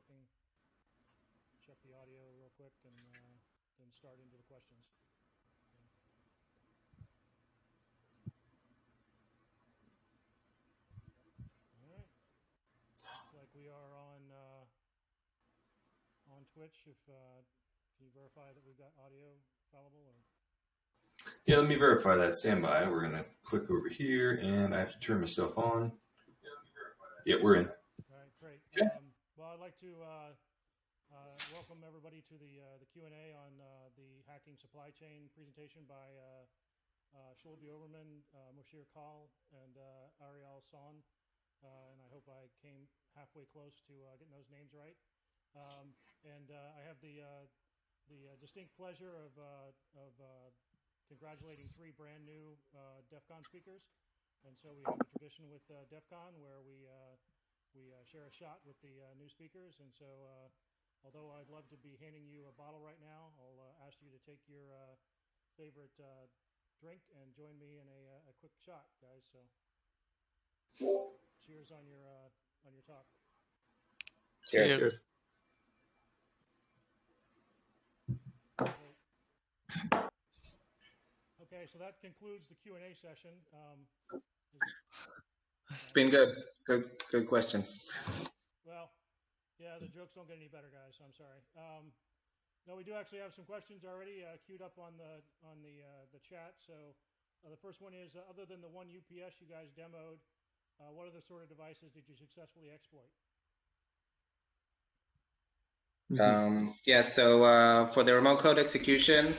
working. Check the audio real quick and uh, then start into the questions. All right. Looks like we are on uh, on Twitch. If uh, can you verify that we've got audio fallible or? Yeah, let me verify that. Stand by. We're gonna click over here, and I have to turn myself on. Yeah, we're in. All right, great. Okay. Um, well, I'd like to uh, uh, welcome everybody to the uh, the Q and A on uh, the hacking supply chain presentation by uh, uh, Shulby Oberman, uh, Moshir Kal, and Ariel Son. And I hope I came halfway close to getting those names right. Um, and I have the the distinct pleasure of of congratulating three brand new DEF CON speakers. And so we have a tradition with DEF CON where we we uh, share a shot with the uh, new speakers. And so, uh, although I'd love to be handing you a bottle right now, I'll uh, ask you to take your uh, favorite uh, drink and join me in a, uh, a quick shot, guys. So, cheers on your uh, on your talk. Cheers. Okay, so that concludes the Q and A session. Um, It's been good. Good, good questions. Well, yeah, the jokes don't get any better, guys. I'm sorry. Um, no, we do actually have some questions already uh, queued up on the on the uh, the chat. So uh, the first one is: uh, other than the one UPS you guys demoed, uh, what other sort of devices did you successfully exploit? Um, yeah, so uh, for the remote code execution,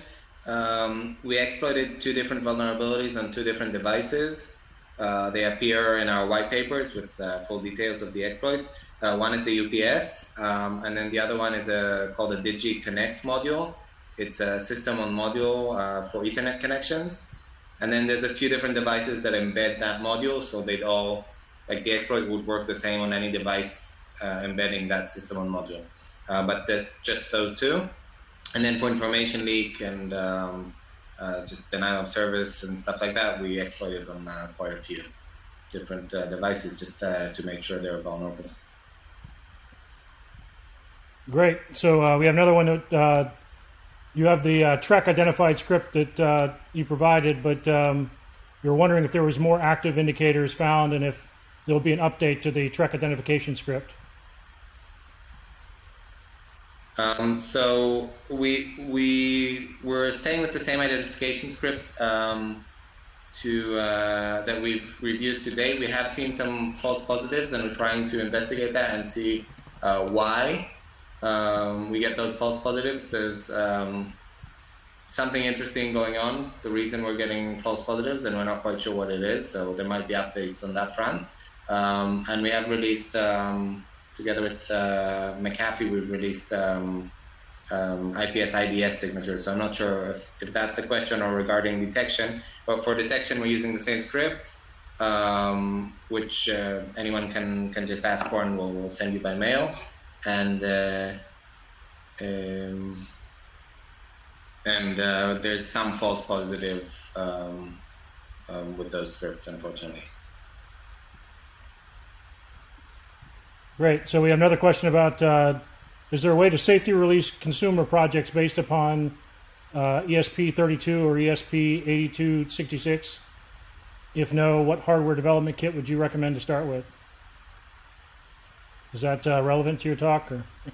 um, we exploited two different vulnerabilities on two different devices. Uh, they appear in our white papers with uh, full details of the exploits. Uh, one is the UPS, um, and then the other one is a, called a Digi Connect module. It's a system on module for Ethernet connections. And then there's a few different devices that embed that module, so they'd all, like the exploit would work the same on any device uh, embedding that system on module. Uh, but that's just those two. And then for information leak and um, uh, just denial of service and stuff like that, we exploited on uh, quite a few different uh, devices just uh, to make sure they're vulnerable. Great. So uh, we have another one. That, you have the Treck identified script that you provided, but um, you're wondering if there was more active indicators found and if there'll be an update to the Treck identification script. Um, so we we were staying with the same identification script um, to uh, that we've reviewed to date. We have seen some false positives, and we're trying to investigate that and see uh, why um, we get those false positives. There's um, something interesting going on. The reason we're getting false positives, and we're not quite sure what it is. So there might be updates on that front. Um, and we have released um, together with uh, McAfee, we've released um, um, IPS IDS signatures. So I'm not sure if, if that's the question or regarding detection. But for detection, we're using the same scripts, um, which uh, anyone can can just ask for, and we'll, we'll send you by mail. And uh, um, and uh, there's some false positive um, um, with those scripts, unfortunately. Great. So we have another question about uh, is there a way to safety release consumer projects based upon uh, ESP32 or E ESP8266? If no, what hardware development kit would you recommend to start with? Is that uh, relevant to your talk? Or? I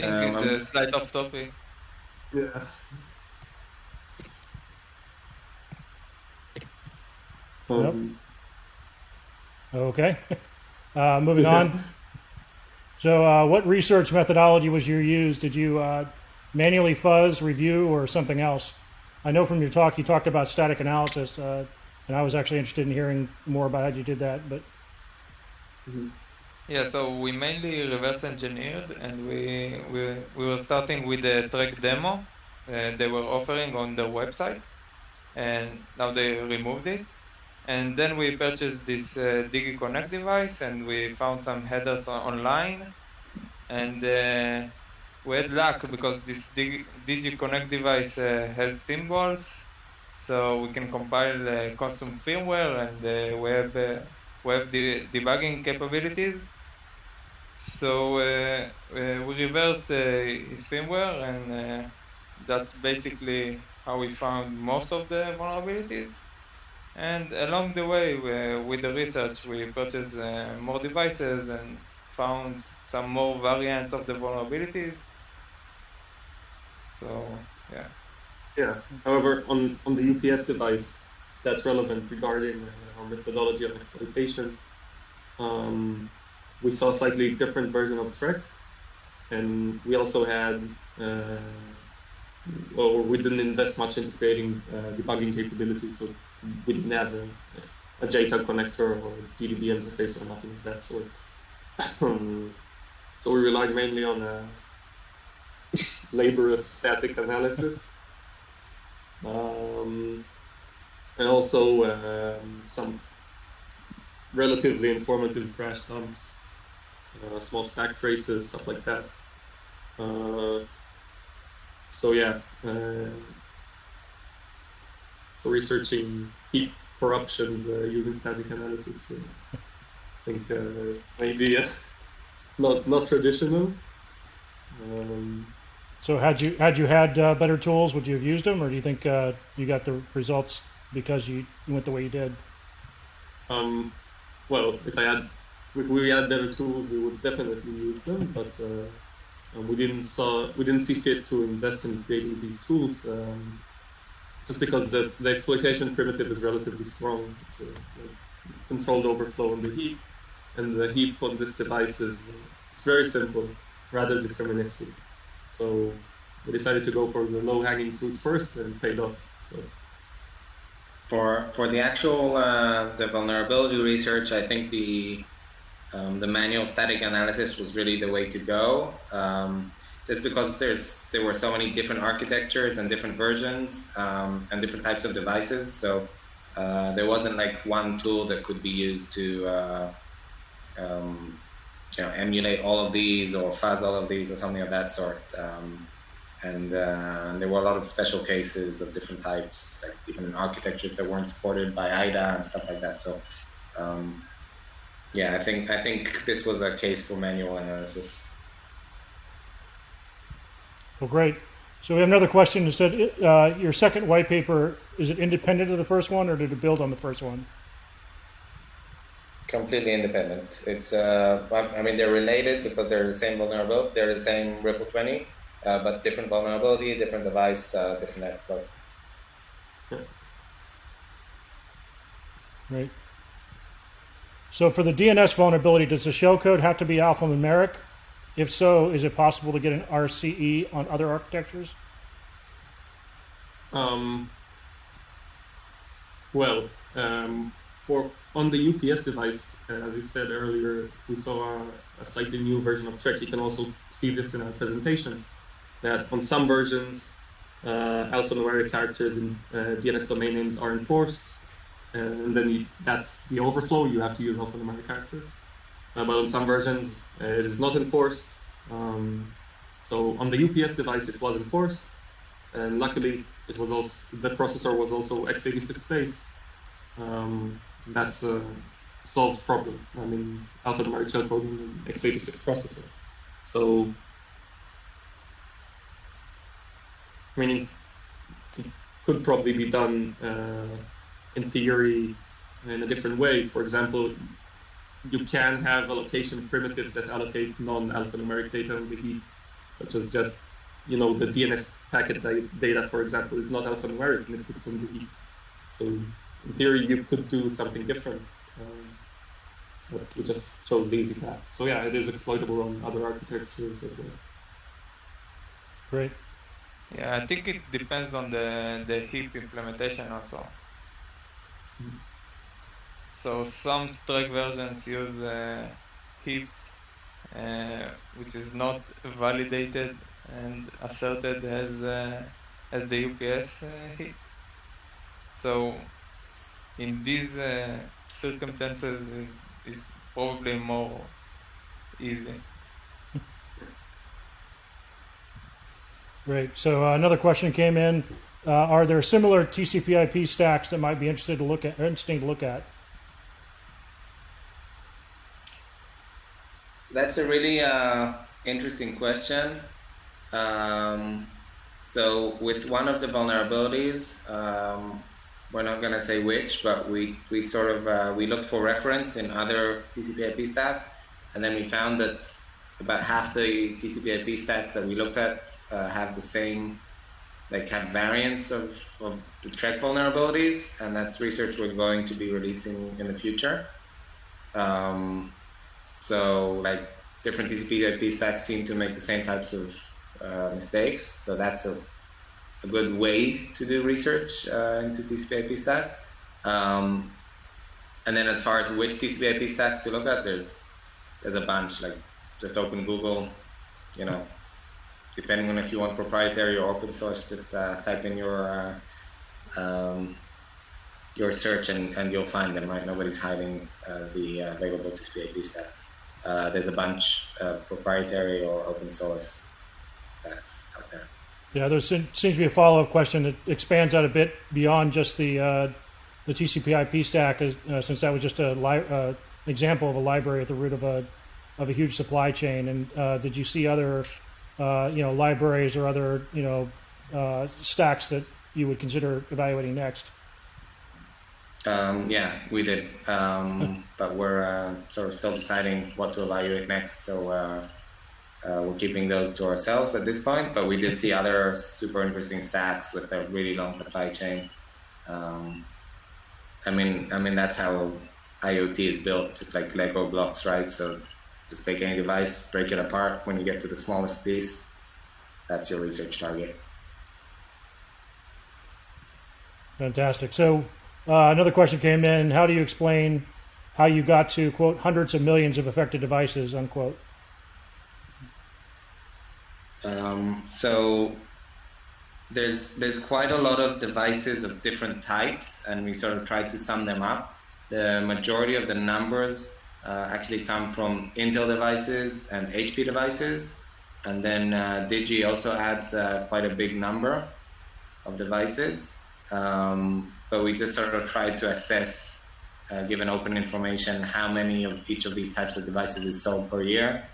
think Um, it's a slight off topic. Yeah. Um, Okay. Uh, moving on. So, uh, what research methodology was you used? Did you uh, manually fuzz, review, or something else? I know from your talk you talked about static analysis, uh, and I was actually interested in hearing more about how you did that. But Yeah, so we mainly reverse engineered and we, we, we were starting with the Treck demo uh, they were offering on their website and now they removed it. And then we purchased this uh, DigiConnect device and we found some headers on- online and uh, we had luck because this Digi- DigiConnect device uh, has symbols so we can compile uh, custom firmware and uh, we have uh, we have debugging capabilities. so uh, we reversed uh, his firmware, and that's basically how we found most of the vulnerabilities. And along the way, we, with the research, we purchased uh, more devices and found some more variants of the vulnerabilities. So yeah. Yeah. However, on, on the UPS device, that's relevant regarding uh, our methodology of exploitation. Um, we saw a slightly different version of Treck, and we also had, uh, well, we didn't invest much into creating uh, debugging capabilities, so we didn't have a, a JTAG connector or GDB interface or nothing of that sort. so we relied mainly on a laborious static analysis. Um, and also um, some relatively informative crash dumps, uh, small stack traces, stuff like that. Uh, so yeah, uh, so researching heap corruptions uh, using static analysis, I think uh, maybe uh, not not traditional. Um, So had you had you had uh, better tools, would you have used them, or do you think uh, you got the results because you went the way you did? Um, well, if I had, if we had better tools, we would definitely use them. But uh, um, we didn't saw, we didn't see fit to invest in creating these tools, um, just because the, the exploitation primitive is relatively strong. It's a, a controlled overflow in the heap, and the heap on this device is it's very simple, rather deterministic. So we decided to go for the low-hanging fruit first, and paid off. So. For for the actual uh, the vulnerability research, I think the um, the manual static analysis was really the way to go. Um, just because there's there were so many different architectures and different versions um, and different types of devices, so uh, there wasn't like one tool that could be used to uh, um, you know emulate all of these or fuzz all of these or something of that sort. Um, and uh, there were a lot of special cases of different types, like even architectures that weren't supported by IDA and stuff like that. So, um, yeah, I think I think this was a case for manual analysis. Well, great. So we have another question. It said uh, your second white paper is it independent of the first one, or did it build on the first one? Completely independent. It's uh, I mean they're related because they're the same vulnerability. They're the same Ripple 20, uh, but different vulnerability, different device, uh, different exploit. Right. So for the DNS vulnerability, does the shellcode have to be alphanumeric? If so, is it possible to get an RCE on other architectures? Um, well, um, for on the UPS device, uh, as you said earlier, we saw a, a, slightly new version of Treck. You can also see this in our presentation. That on some versions, uh, alphanumeric characters in uh, DNS domain names are enforced, and then you, that's the overflow. You have to use alphanumeric characters. Uh, but on some versions, uh, it is not enforced. Um, so on the UPS device, it was enforced, and luckily, it was also the processor was also x86 based. Um, that's a solved problem. I mean, alphanumeric shellcoding in x86 processor. So, I mean, it could probably be done uh, in theory in a different way. For example, you can have allocation primitives that allocate non-alphanumeric data in the heap, such as just, you know, the DNS packet data, for example, is not alphanumeric and it sits in the heap. So in theory, you could do something different. Um, but we just chose the easy path. So yeah, it is exploitable on other architectures as well. Great. Yeah, I think it depends on the the heap implementation also. So some Treck versions use uh, heap, uh, which is not validated and asserted as uh, as the UPS uh, heap. So in these uh, circumstances, it's, is probably more easy. Great. So uh, another question came in: uh, Are there similar TCP/IP stacks that might be interested to look at, interesting to look at? that's a really uh, interesting question. Um, so with one of the vulnerabilities, um, we're not going to say which, but we, we sort of uh, we looked for reference in other TCP/IP stacks, and then we found that about half the TCP/IP stacks that we looked at uh, have the same, like have variants of, of the Treck vulnerabilities, and that's research we're going to be releasing in the future. Um, so like different TCP/IP stacks seem to make the same types of uh, mistakes, so that's a a good way to do research uh, into TCP/IP stacks. Um, and then as far as which TCP/IP stacks to look at, there's there's a bunch. Like just open Google, you know, depending on if you want proprietary or open source, just uh, type in your uh, um, your search and, and you'll find them. Right, nobody's hiding uh, the uh, available TCP/IP stacks. Uh, there's a bunch of proprietary or open source stacks out there. Yeah, there seems to be a follow-up question that expands out a bit beyond just the uh, the TCP/IP stack, uh, since that was just a uh, example of a library at the root of a of a huge supply chain. And uh, did you see other uh, you know libraries or other you know uh, stacks that you would consider evaluating next? Um, yeah, we did, um, but we're sort of still deciding what to evaluate next. So uh, we're keeping those to ourselves at this point, but we did see other super interesting stats with a really long supply chain. Um, I mean, I mean that's how IoT is built, just like Lego blocks, right? So just take any device, break it apart. When you get to the smallest piece, that's your research target. Fantastic. So uh, another question came in: How do you explain how you got to quote hundreds of millions of affected devices unquote? Um, so there's there's quite a lot of devices of different types, and we sort of try to sum them up. The majority of the numbers uh, actually come from Intel devices and HP devices, and then uh, Digi also adds uh, quite a big number of devices. Um, but we just sort of tried to assess, uh, given open information, how many of each of these types of devices is sold per year.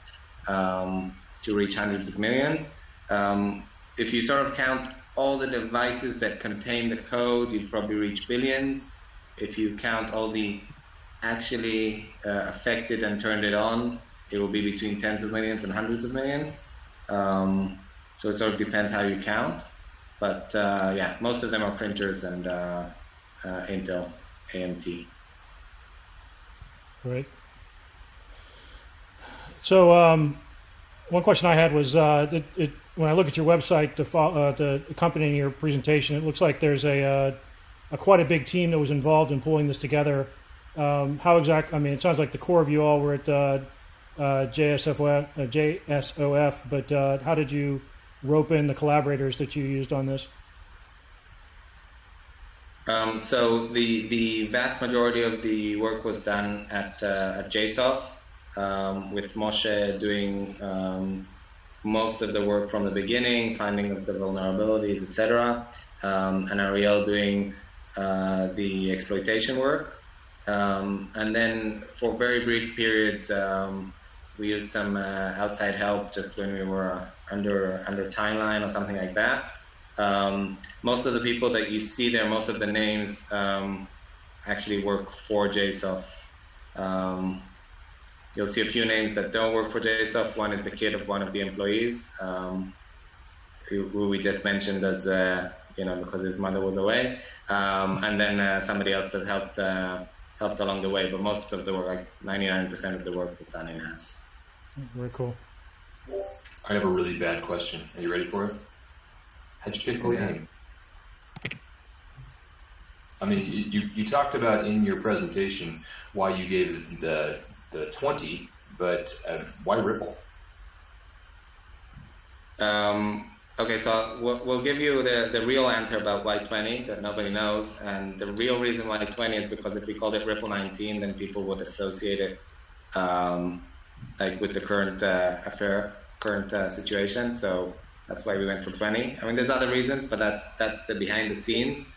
Um, to reach hundreds of millions. Um, if you sort of count all the devices that contain the code, you'd probably reach billions. If you count all the actually uh, affected and turned it on, it will be between tens of millions and hundreds of millions. Um, so it sort of depends how you count. But uh, yeah, most of them are printers and uh, uh Intel AMT. Great. So um, one question I had was uh, it, it, when I look at your website, the, uh, the accompanying your presentation, it looks like there's a, a quite a big team that was involved in pulling this together. Um, how exact? I mean, it sounds like the core of you all were at uh, uh, uh, JSOF, but how did you rope in the collaborators that you used on this? Um, so the the vast majority of the work was done at at JSOF um, with Moshe doing um, most of the work from the beginning, finding of the vulnerabilities, etc., um, and Ariel doing uh, the exploitation work. Um, and then for very brief periods, um, we used some uh, outside help just when we were under under timeline or something like that. Um, most of the people that you see there, most of the names actually work for JSOF. Um, You'll see a few names that don't work for JSOF. One is the kid of one of the employees, um, who, who, we just mentioned as, uh, you know, because his mother was away. Um, and then uh, somebody else that helped uh, helped along the way. But most of the work, like 99% of the work was done in-house. Very cool. I have a really bad question. Are you ready for it? How'd you pick the name? I mean, you, you talked about in your presentation why you gave the the 20, but uh, why Ripple? Um, okay, so we'll, we'll, give you the, the real answer about why 20 that nobody knows. And the real reason why 20 is because if we called it Ripple 19, then people would associate it um, like with the current uh, affair, current uh, situation. So that's why we went for 20. I mean, there's other reasons, but that's that's the behind the scenes,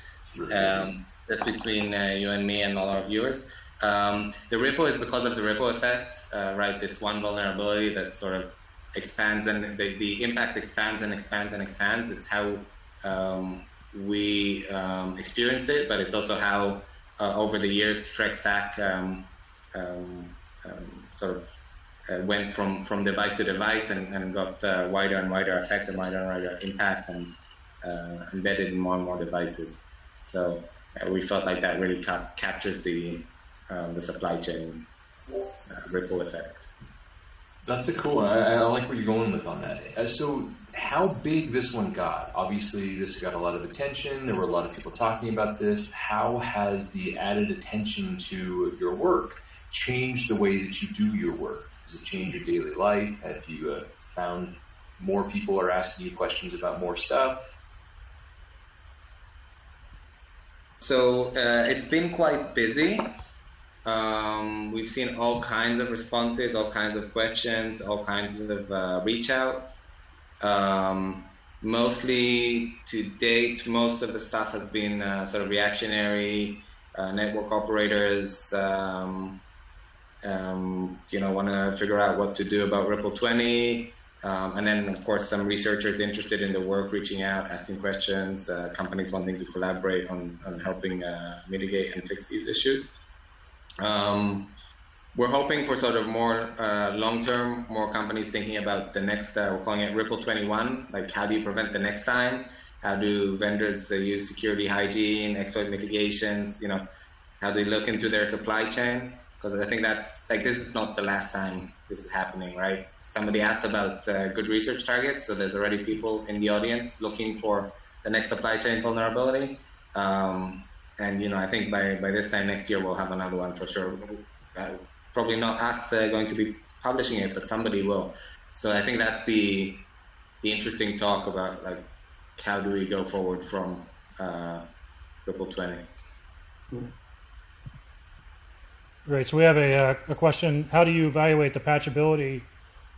um, just between uh, you and me and all our viewers. Um, the ripple is because of the ripple effect, uh, right? This one vulnerability that sort of expands and the, the impact expands and expands and expands. It's how um, we um, experienced it, but it's also how uh, over the years Treck stack um, um, um, sort of uh, went from, from device to device and, and got uh, wider and wider effect and wider and wider impact and uh, embedded in more and more devices. So uh, we felt like that really cap- captures the um, the supply chain uh, ripple effect. That's a cool one. I, I like where you're going with on that. Uh, so, how big this one got? Obviously, this got a lot of attention. There were a lot of people talking about this. How has the added attention to your work changed the way that you do your work? Does it change your daily life? Have you uh, found more people are asking you questions about more stuff? So uh, it's been quite busy. Um, we've seen all kinds of responses, all kinds of questions, all kinds of uh, reach out. Um, mostly to date, most of the stuff has been uh, sort of reactionary. Uh, network operators, um, um you know, want to figure out what to do about Ripple 20. Um, and then, of course, some researchers interested in the work reaching out, asking questions, uh, companies wanting to collaborate on, on helping uh, mitigate and fix these issues. Um, we're hoping for sort of more uh, long-term, more companies thinking about the next, uh, we're calling it Ripple 21, like how do you prevent the next time? How do vendors uh, use security hygiene, exploit mitigations, you know, how do they look into their supply chain? Because I think that's, like, this is not the last time this is happening, right? Somebody asked about uh, good research targets, so there's already people in the audience looking for the next supply chain vulnerability. Um, and you know, I think by by this time next year we'll have another one for sure. Uh, probably not us uh, going to be publishing it, but somebody will. So I think that's the the interesting talk about like how do we go forward from uh, Ripple 20. Great. So we have a, uh, a question. How do you evaluate the patchability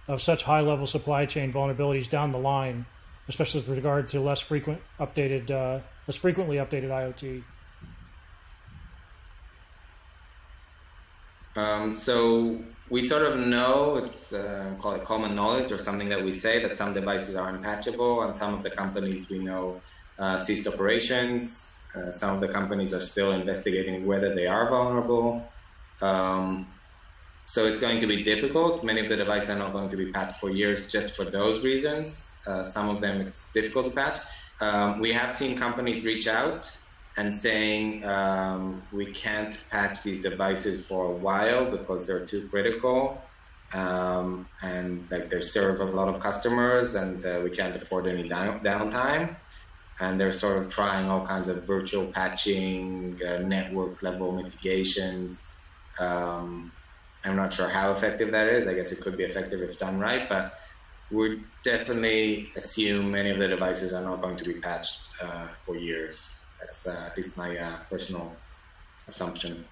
of such high-level supply chain vulnerabilities down the line, especially with regard to less frequent updated, uh, less frequently updated IoT? Um, so we sort of know it's uh, call it common knowledge or something that we say that some devices are unpatchable, and some of the companies we know uh, ceased operations. Uh, some of the companies are still investigating whether they are vulnerable. Um, so it's going to be difficult. Many of the devices are not going to be patched for years just for those reasons. Uh, some of them it's difficult to patch. Um, we have seen companies reach out and saying um, we can't patch these devices for a while because they're too critical um, and like they serve a lot of customers and uh, we can't afford any down- downtime. And they're sort of trying all kinds of virtual patching uh, network level mitigations um, i'm not sure how effective that is. I guess it could be effective if done right but we definitely assume many of the devices are not going to be patched uh, for years that's uh, at least my uh, personal assumption.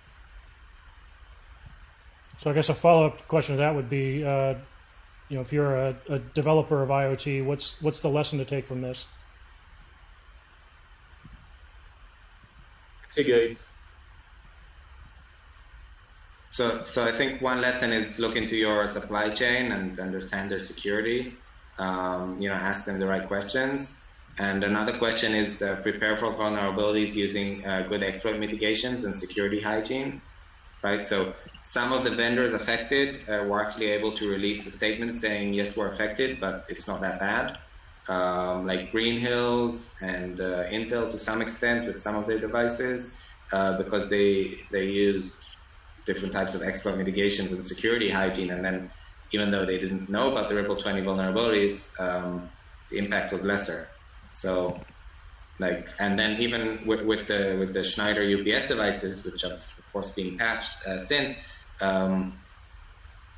So I guess a follow-up question to that would be, uh, you know, if you're a, a, developer of IoT, what's what's the lesson to take from this? Mitigate. So, so I think one lesson is look into your supply chain and understand their security. Um, you know, ask them the right questions and another question is uh, prepare for vulnerabilities using uh, good exploit mitigations and security hygiene, right? So some of the vendors affected uh, were actually able to release a statement saying, yes, we're affected, but it's not that bad. Um, like Green Hills and uh, Intel to some extent with some of their devices, uh, because they, they use different types of exploit mitigations and security hygiene. And then even though they didn't know about the Ripple 20 vulnerabilities, um, the impact was lesser. So, like, and then even with, with the with the Schneider UPS devices, which have of course been patched uh, since, um,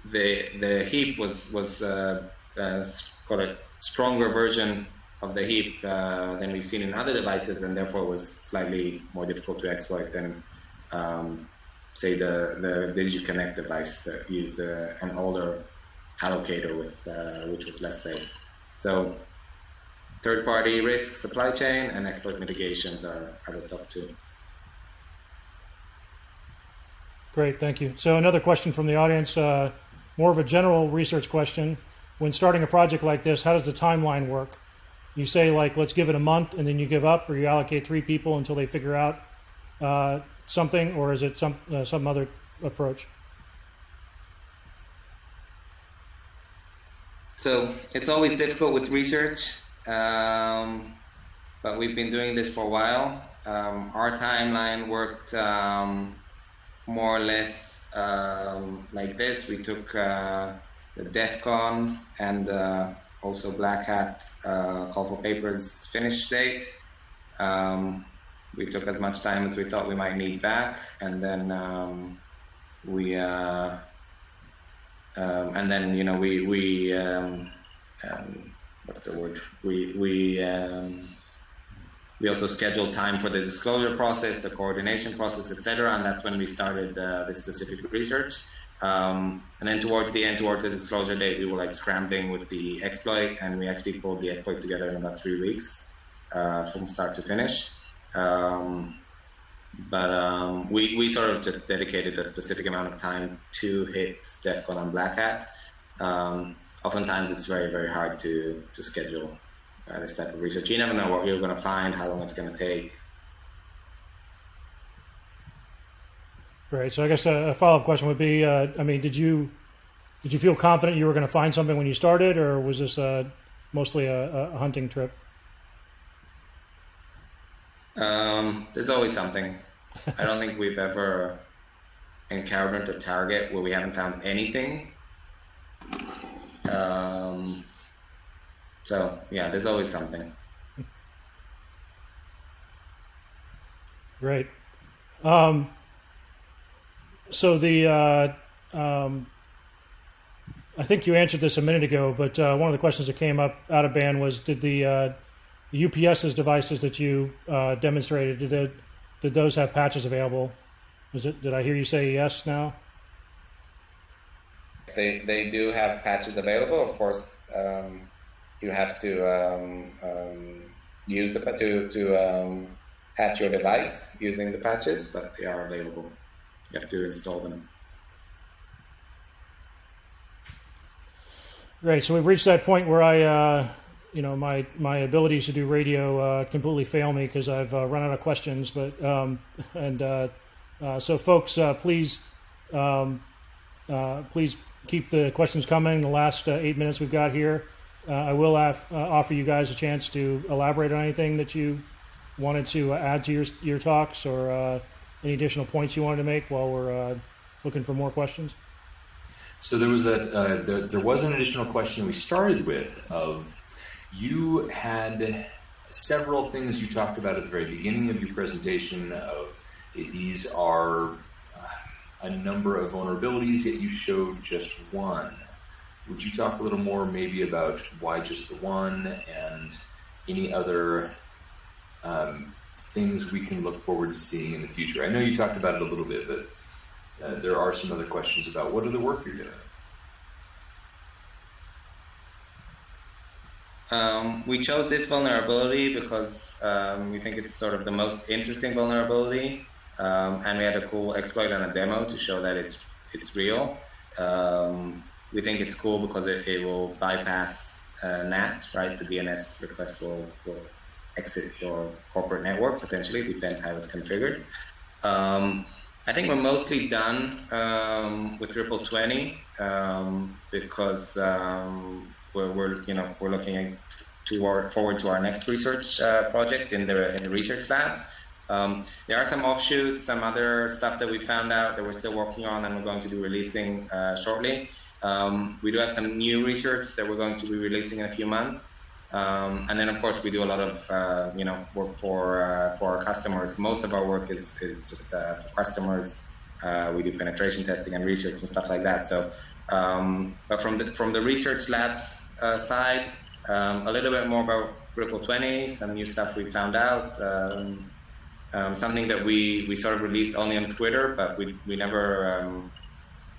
the the heap was was uh, uh, got a stronger version of the heap uh, than we've seen in other devices, and therefore was slightly more difficult to exploit than, um, say, the the DigiConnect device that used uh, an older allocator with uh, which was less safe. So Third-party risk, supply chain, and exploit mitigations are, are the top two. Great, thank you. So another question from the audience, uh, more of a general research question. When starting a project like this, how does the timeline work? You say like, let's give it a month, and then you give up, or you allocate three people until they figure out uh, something, or is it some uh, some other approach? So it's always difficult with research, um, but we've been doing this for a while. Um, our timeline worked um, more or less um, like this. We took uh, the DEF CON and uh, also Black Hat uh, Call for Papers finish date. Um, we took as much time as we thought we might need back, and then we uh, um, and then you know we we um, um, what's the word we we um, we also scheduled time for the disclosure process, the coordination process, etc. And that's when we started uh, this specific research. Um, and then towards the end, towards the disclosure date, we were like scrambling with the exploit, and we actually pulled the exploit together in about three weeks uh, from start to finish. Um, but um, we, we sort of just dedicated a specific amount of time to hit DEF CON and Black Hat. Um, oftentimes, it's very, very hard to, to schedule uh, this type of research. You never know what you're going to find, how long it's going to take. Right. So I guess a, a follow-up question would be: uh, I mean, did you did you feel confident you were going to find something when you started, or was this uh, mostly a, a hunting trip? Um, there's always something. I don't think we've ever encountered a target where we haven't found anything. Um, so yeah, there's always something. Great. Um, so the uh, um, I think you answered this a minute ago, but uh, one of the questions that came up out of band was: Did the uh, UPS's devices that you uh, demonstrated did it, did those have patches available? It? Did I hear you say yes now? They they do have patches available. Of course, um, you have to um, um, use the to to um, patch your device using the patches, but they are available. You have to install them. Great. So we've reached that point where I, uh, you know, my my abilities to do radio uh, completely fail me because I've uh, run out of questions. But um, and uh, uh, so, folks, uh, please um, please keep the questions coming. The last uh, eight minutes we've got here, uh, I will have, uh, offer you guys a chance to elaborate on anything that you wanted to add to your your talks or any additional points you wanted to make while we're looking for more questions. So there was that. Uh, there, there, was an additional question we started with of you had several things you talked about at the very beginning of your presentation. Of these are uh, a number of vulnerabilities, yet you showed just one. Would you talk a little more, maybe about why just the one, and any other um, things we can look forward to seeing in the future? I know you talked about it a little bit, but uh, there are some other questions about what other work you're doing. Um, we chose this vulnerability because um, we think it's sort of the most interesting vulnerability, um, and we had a cool exploit and a demo to show that it's it's real. Um, we think it's cool because it, it will bypass uh, NAT, right? The DNS request will, will exit your corporate network potentially, depends how it's configured. Um, I think we're mostly done um, with Ripple 20 um, because um, we're, we're, you know we're looking to our, forward to our next research uh, project in the, in the research labs. Um, there are some offshoots, some other stuff that we found out that we're still working on and we're going to be releasing uh, shortly. Um, we do have some new research that we're going to be releasing in a few months. Um, and then, of course, we do a lot of uh, you know work for uh, for our customers. Most of our work is is just uh, for customers. Uh, we do penetration testing and research and stuff like that. So, um, but from the from the research labs uh, side, um, a little bit more about Ripple 20, some new stuff we found out. Um, um, something that we, we sort of released only on Twitter, but we, we never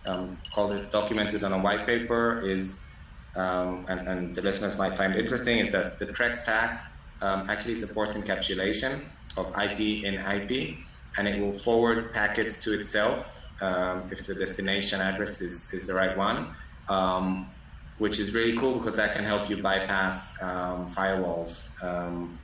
um, called it documented on a white paper is um, and, and, the listeners might find interesting is that the Treck stack um, actually supports encapsulation of IP in IP, and it will forward packets to itself um, if the destination address is, is the right one, um, which is really cool because that can help you bypass um, firewalls um,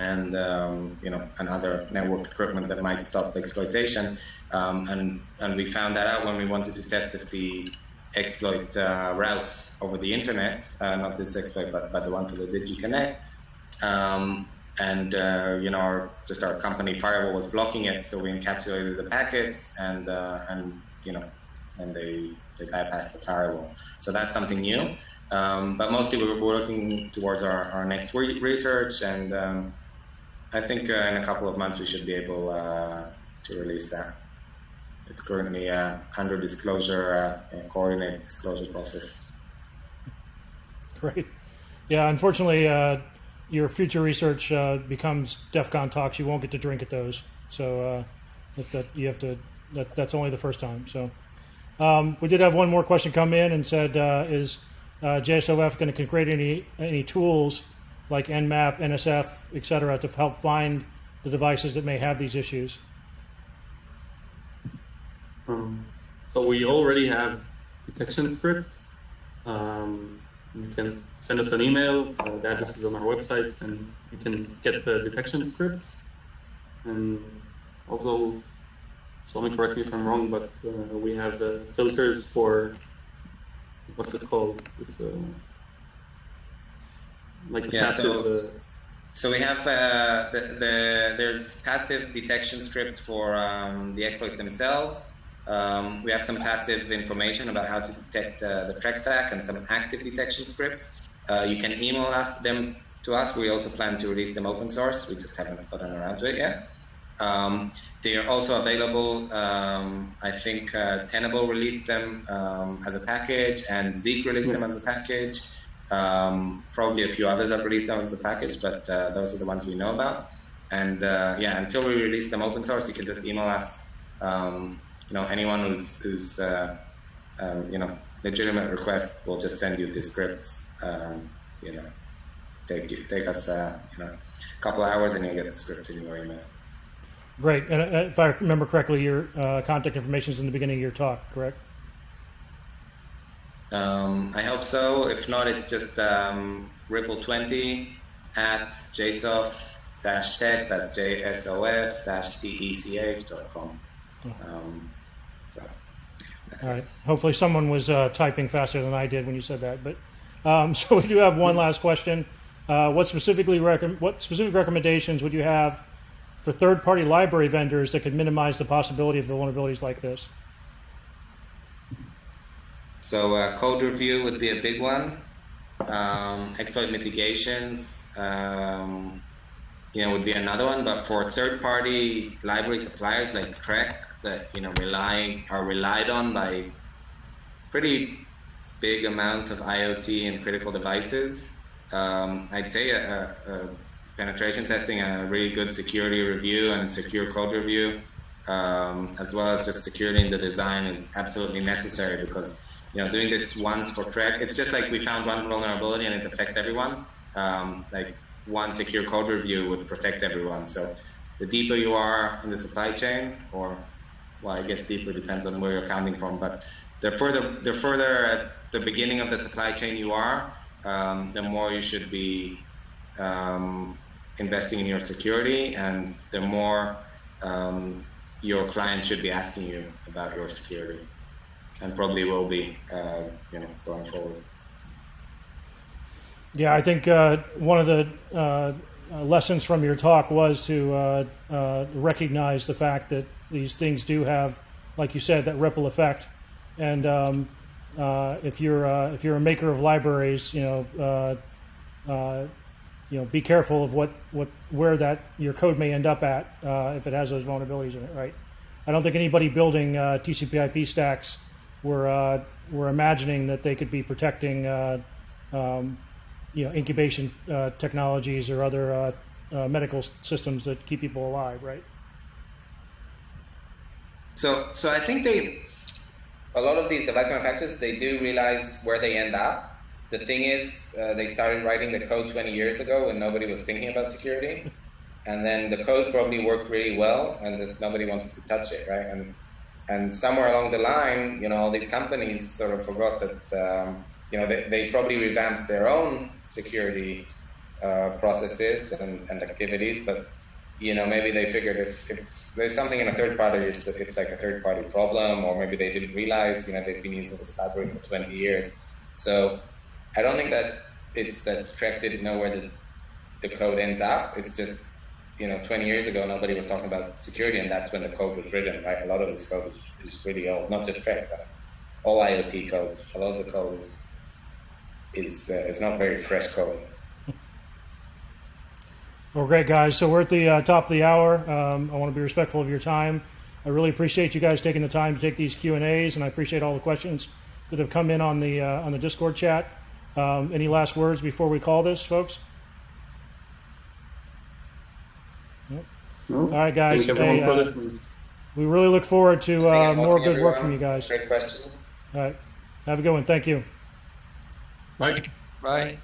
and um, you know and other network equipment that might stop exploitation. Um, and and we found that out when we wanted to test if the exploit uh, routes over the internet, uh, not this exploit, but, but the one for the DigiConnect. Um, and uh, you know, our, just our company firewall was blocking it, so we encapsulated the packets, and uh, and you know, and they they bypassed the firewall. So that's something new. Um, but mostly we're, we're looking towards our, our next re- research, and um, I think uh, in a couple of months we should be able uh, to release that. It's currently uh, under disclosure, uh, coordinated disclosure process. Great. Yeah, unfortunately, uh, your future research uh, becomes DEF CON talks. You won't get to drink at those. So that, that you have to. That, that's only the first time. So um, we did have one more question come in and said, "Is JSOF going to create any any tools like Nmap, MSF, et cetera, to help find the devices that may have these issues?" Um, so we already have detection scripts. Um, you can send us an email. Uh, the address is on our website, and you can get the detection scripts. And also, Shlomi, correct me if I'm wrong, but uh, we have uh, filters for what's it called? It's, uh, like Yeah, passive. so- So we have uh, the, the there's passive detection scripts for um, the exploit themselves. Um, we have some passive information about how to detect uh, the Treck stack and some active detection scripts. Uh, you can email us them to us. We also plan to release them open source. We just haven't gotten around to it yet. Um, they are also available. Um, I think uh, Tenable released them um, as a package, and Zeek released them as a package. Um, probably a few others have released them as a package, but uh, those are the ones we know about. And uh, yeah, until we release them open source, you can just email us. Um, you know, anyone who's who's uh, um, you know legitimate request, we'll just send you the scripts. Um, you know, take take us uh, you know a couple hours, and you'll get the scripts in your email. Great. And uh, if I remember correctly, your contact information is in the beginning of your talk, correct? Um, I hope so. If not, it's just um, Ripple20 at jsof-tech, that's J-S-O-F-T-E-C-H.com. Um, so, All it. Hopefully, someone was uh, typing faster than I did when you said that. But um, so we do have one last question. Uh, what specifically what specific recommendations would you have for third-party library vendors that could minimize the possibility of vulnerabilities like this? So uh, code review would be a big one. Um, exploit mitigations, um, you know, would be another one. But for third-party library suppliers like Treck, that you know rely are relied on by pretty big amount of IoT and critical devices, um, I'd say a, a, a penetration testing a really good security review and secure code review, um, as well as just security in the design, is absolutely necessary because you know, doing this once for Treck, it's just like we found one vulnerability and it affects everyone. Um, like one secure code review would protect everyone. So the deeper you are in the supply chain, or well, I guess deeper depends on where you're counting from, but the further the further at the beginning of the supply chain you are, um, the more you should be um, investing in your security, and the more um, your clients should be asking you about your security and probably will be, uh, you know, going forward. Yeah, I think uh, one of the uh, lessons from your talk was to recognize the fact that these things do have, like you said, that ripple effect. And um, if you're if you're a maker of libraries, you know, you know, be careful of what, what where that your code may end up at uh, if it has those vulnerabilities in it. Right? I don't think anybody building uh, TCP/IP stacks were uh, were imagining that they could be protecting. Uh, um, you know incubation uh, technologies or other uh, uh, medical systems that keep people alive, right? So, so I think they, a lot of these device manufacturers, they do realize where they end up. The thing is, uh, they started writing the code 20 years ago when nobody was thinking about security, and then the code probably worked really well, and just nobody wanted to touch it, right? And and somewhere along the line, you know, all these companies sort of forgot that, um, you know, they, they probably revamped their own security uh, processes and, and activities, but you know, maybe they figured if, if there's something in a third party, it's, it's like a third party problem, or maybe they didn't realize, you know, they've been using this library for 20 years. So I don't think that it's that Treck didn't know where the, the code ends up. It's just, you know, 20 years ago, nobody was talking about security, and that's when the code was written, right? A lot of this code is, is really old, not just Treck, all IoT code. A lot of the code is, is, uh, is not very fresh code. Well, great guys. So we're at the uh, top of the hour. Um, I want to be respectful of your time. I really appreciate you guys taking the time to take these Q and A's, and I appreciate all the questions that have come in on the uh, on the Discord chat. Um, any last words before we call this, folks? No? All right, guys. Thank Hey, for uh, we really look forward to uh, more good work from you guys. Great questions. All right. Have a good one. Thank you. Bye. Bye.